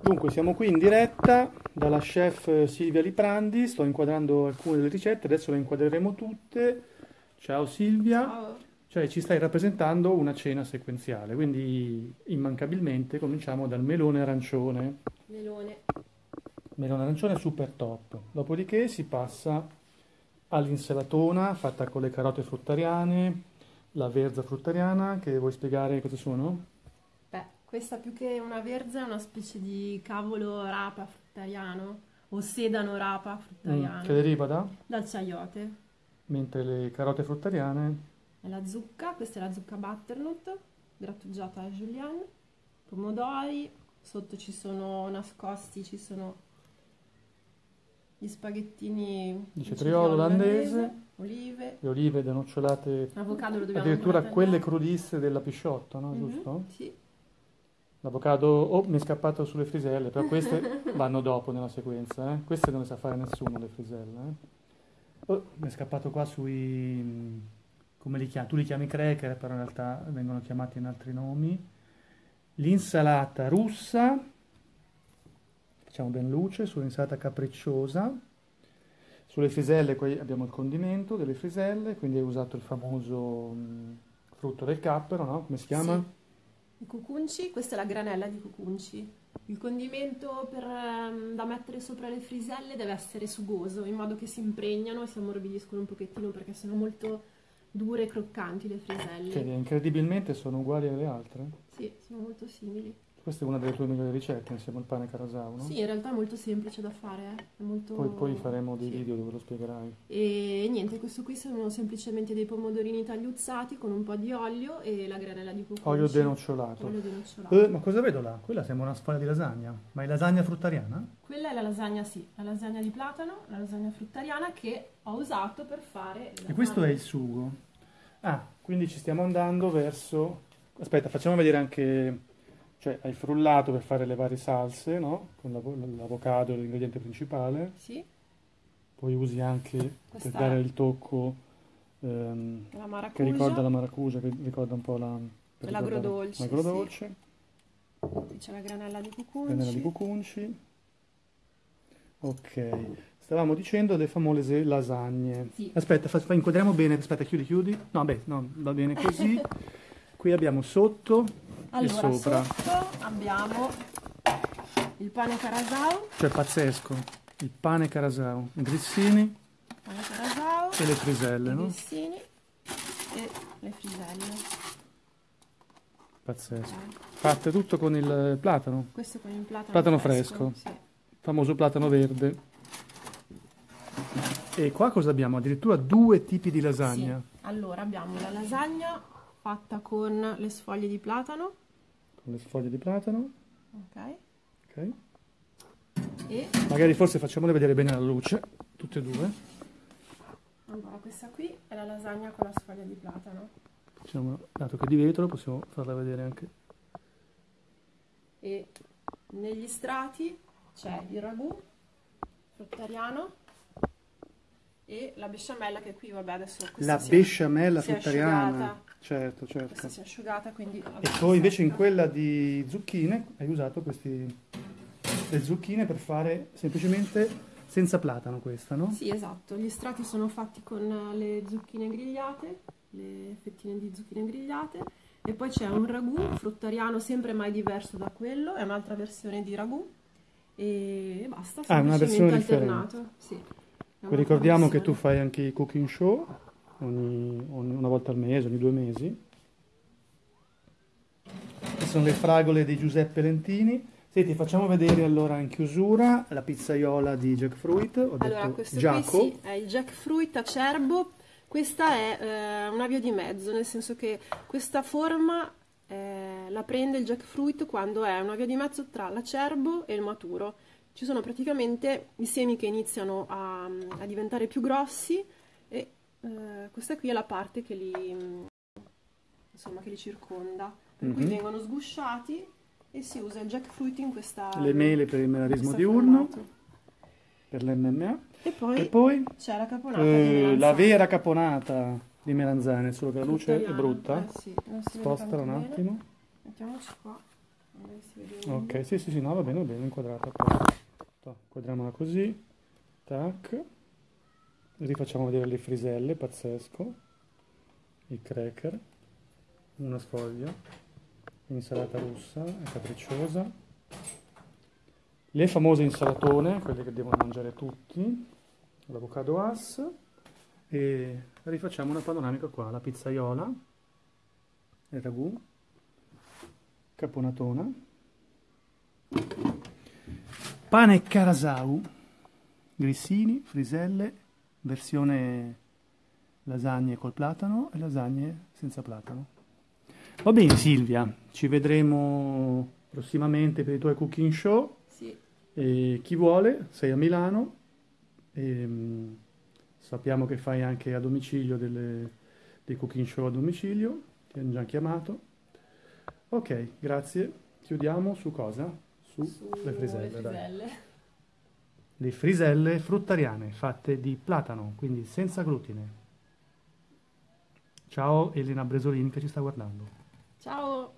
Dunque, siamo qui in diretta dalla chef Silvia Liprandi, sto inquadrando alcune delle ricette, adesso le inquadreremo tutte. Ciao Silvia, Ciao. cioè ci stai rappresentando una cena sequenziale, quindi immancabilmente cominciamo dal melone arancione. Melone. Melone arancione super top, dopodiché si passa all'insalatona fatta con le carote fruttariane, la verza fruttariana, che vuoi spiegare cosa sono? Questa più che una verza è una specie di cavolo rapa fruttariano o sedano rapa Mm, fruttariano che deriva da? dal chayote. Mentre le carote fruttariane È la zucca, questa è la zucca butternut grattugiata a julienne, pomodori, sotto ci sono nascosti, ci sono gli spaghettini Di cetriolo olandese. olive, le olive denocciolate, avocado lo dobbiamo addirittura quelle crudisse della pisciotta, no? Mhm, Giusto? Sì. L'avocado, oh, mi è scappato sulle friselle, però queste vanno dopo nella sequenza, eh? Queste non le sa fare nessuno, le friselle, eh? Oh, mi è scappato qua sui, come li chiami? Tu li chiami cracker, però in realtà vengono chiamati in altri nomi. L'insalata russa, facciamo ben luce, sull'insalata capricciosa. Sulle friselle qui abbiamo il condimento delle friselle, quindi hai usato il famoso mm, frutto del cappero, no? Come si chiama? Sì. I cucunci, questa è la granella di cucunci. Il condimento per, ehm, da mettere sopra le friselle deve essere sugoso, in modo che si impregnano e si ammorbidiscono un pochettino perché sono molto dure e croccanti le friselle. Che incredibilmente sono uguali alle altre. Sì, sono molto simili. Questa è una delle tue migliori ricette insieme al pane carasau, no? Sì, in realtà è molto semplice da fare, eh. È molto... Poi, poi faremo dei sì. video dove lo spiegherai. E niente, questo qui sono semplicemente dei pomodorini tagliuzzati con un po' di olio e la granella di cucunci. Olio denocciolato. Olio denocciolato. Eh, ma cosa vedo là? Quella sembra una sfoglia di lasagna. Ma è lasagna fruttariana? Quella è la lasagna, sì, la lasagna di platano, la lasagna fruttariana che ho usato per fare E questo è il sugo. Ah, quindi ci stiamo andando verso... Aspetta, facciamo vedere anche... Cioè, hai frullato per fare le varie salse, no? Con l'avo- l'avocado, l'ingrediente principale. Sì, Poi usi anche per Questa dare è- il tocco ehm, che ricorda la maracuja, che ricorda un po' la... per L'agrodolce, L'agrodolce. qui c'è la granella di cucunci. Granella di cucunci. Ok, stavamo dicendo le famose lasagne. Sì. Aspetta, fa, fa- inquadriamo bene. Aspetta, chiudi, chiudi. No, beh, no, va bene così. Qui abbiamo sotto Allora, e sopra. sotto abbiamo il pane carasau, Cioè, pazzesco. Il pane carasau, grissini pane carasau, e le friselle, i no? grissini e le friselle. Pazzesco. Ok. Fatte tutto con il platano, Questo con il platano, Platano fresco. Sì. famoso platano verde. E qua cosa abbiamo? Addirittura due tipi di lasagna. Sì. Allora abbiamo la lasagna fatta con le sfoglie di platano, Con le sfoglie di platano. ok? Ok. E Magari forse facciamole vedere bene alla luce, tutte e due. allora questa qui è la lasagna con la sfoglia di platano. Diciamo, dato che è di vetro, possiamo farla vedere anche. E negli strati c'è il ragù fruttariano e la besciamella che qui, vabbè, adesso La besciamella fruttariana. asciugata. Certo, Questa certo. si è asciugata, quindi... E poi invece in quella di zucchine hai usato questi le zucchine per fare semplicemente senza platano questa, no? Sì, esatto. Gli strati sono fatti con eh, le zucchine grigliate, le fettine di zucchine grigliate e poi c'è un ragù fruttariano sempre mai diverso da quello, è un'altra versione di ragù e basta, Ah, una semplicemente versione alternato. Sì. È Poi un'altra ricordiamo che tu fai anche i cooking show ogni, ogni- una volta al mese, ogni due mesi. Queste sono le fragole di Giuseppe Lentini. Senti, facciamo vedere allora in chiusura la pizzaiola di jackfruit. Ho Allora, detto questo Giaco. qui sì, è il jackfruit acerbo. Questa è eh, una via di mezzo, nel senso che questa forma eh, la prende il jackfruit quando è una via di mezzo tra l'acerbo e il maturo. Ci sono praticamente i semi che iniziano a, a diventare più grossi eh, questa qui è la parte che li, mm, insomma, che li circonda. Per cui Mhm. vengono sgusciati e si usa il jackfruit in questa Le mele per il melarismo diurno, formato. per l'MMA. E poi E poi c'è la caponata di eh, la vera caponata di melanzane, solo che la luce è Fruttariana. brutta. Eh sì, non si vede Spostala un bene. attimo. Mettiamoci qua. Ok, sì, sì, sì, no, va bene, va bene, inquadrata. Inquadriamola così. Tac. Rifacciamo vedere le friselle, pazzesco. I cracker. Una sfoglia. Insalata russa, è capricciosa. Le famose insalatone, quelle che devono mangiare tutti. L'avocado as. E rifacciamo una panoramica qua, la pizzaiola. Il ragù. Caponatona. Pane carasau, grissini, friselle, versione lasagne col platano e lasagne senza platano. Va bene Silvia, ci vedremo prossimamente per i tuoi cooking show. Sì, E chi vuole, sei a Milano, e, mm, sappiamo che fai anche a domicilio delle- dei cooking show a domicilio, ti hanno già chiamato. Ok, grazie. Chiudiamo su cosa? Su sulle le friselle, dai. friselle le friselle fruttariane fatte di platano, quindi senza glutine. Ciao Elena Bresolini che ci sta guardando. Ciao!